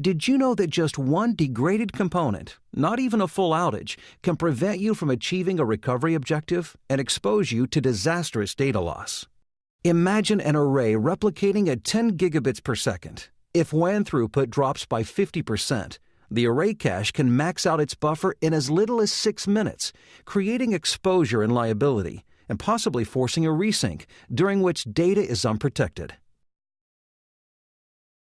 Did you know that just one degraded component, not even a full outage, can prevent you from achieving a recovery objective and expose you to disastrous data loss? Imagine an array replicating at 10 gigabits per second. If WAN throughput drops by 50%, the array cache can max out its buffer in as little as 6 minutes, creating exposure and liability, and possibly forcing a resync, during which data is unprotected.